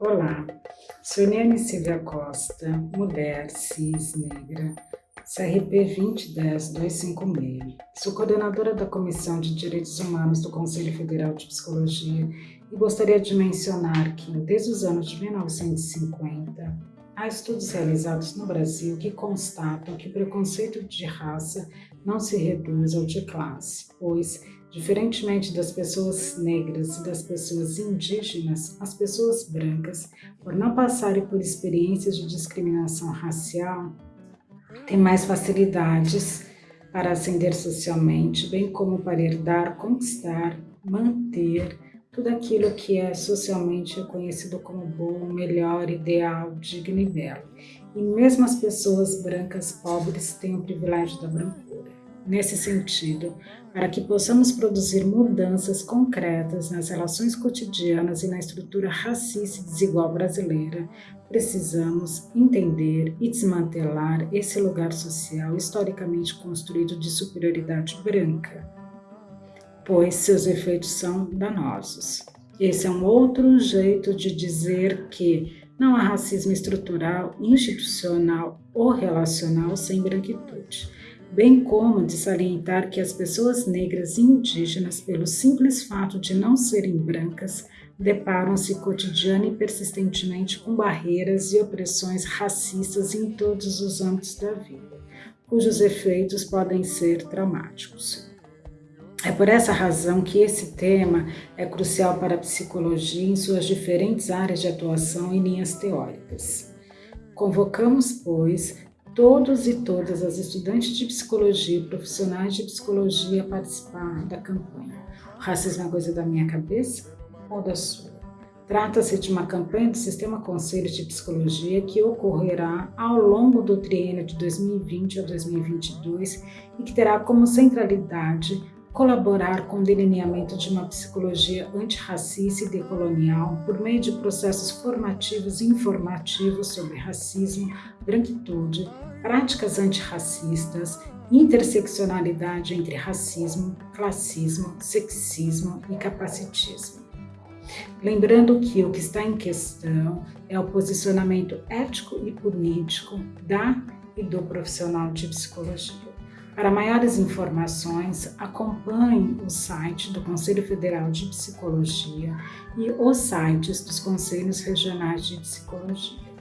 Olá, sou Eliane Silvia Costa, mulher, cis, negra, CRP 2010-256. Sou coordenadora da Comissão de Direitos Humanos do Conselho Federal de Psicologia e gostaria de mencionar que, desde os anos de 1950, há estudos realizados no Brasil que constatam que o preconceito de raça não se reduz ao de classe, pois Diferentemente das pessoas negras e das pessoas indígenas, as pessoas brancas, por não passarem por experiências de discriminação racial, têm mais facilidades para ascender socialmente, bem como para herdar, conquistar, manter tudo aquilo que é socialmente reconhecido como bom, melhor, ideal, digno e belo. E mesmo as pessoas brancas pobres têm o privilégio da brancura nesse sentido, para que possamos produzir mudanças concretas nas relações cotidianas e na estrutura racista e desigual brasileira, precisamos entender e desmantelar esse lugar social historicamente construído de superioridade branca, pois seus efeitos são danosos. Esse é um outro jeito de dizer que não há racismo estrutural, institucional ou relacional sem branquitude bem como de salientar que as pessoas negras e indígenas, pelo simples fato de não serem brancas, deparam-se cotidiana e persistentemente com barreiras e opressões racistas em todos os âmbitos da vida, cujos efeitos podem ser traumáticos. É por essa razão que esse tema é crucial para a psicologia em suas diferentes áreas de atuação e linhas teóricas. Convocamos, pois, todos e todas as estudantes de psicologia e profissionais de psicologia a participar da campanha. O racismo é coisa da minha cabeça ou da sua? Trata-se de uma campanha do Sistema Conselho de Psicologia que ocorrerá ao longo do triênio de 2020 a 2022 e que terá como centralidade colaborar com o delineamento de uma psicologia antirracista e decolonial por meio de processos formativos e informativos sobre racismo, branquitude, práticas antirracistas, interseccionalidade entre racismo, classismo, sexismo e capacitismo. Lembrando que o que está em questão é o posicionamento ético e político da e do profissional de psicologia. Para maiores informações, acompanhe o site do Conselho Federal de Psicologia e os sites dos Conselhos Regionais de Psicologia.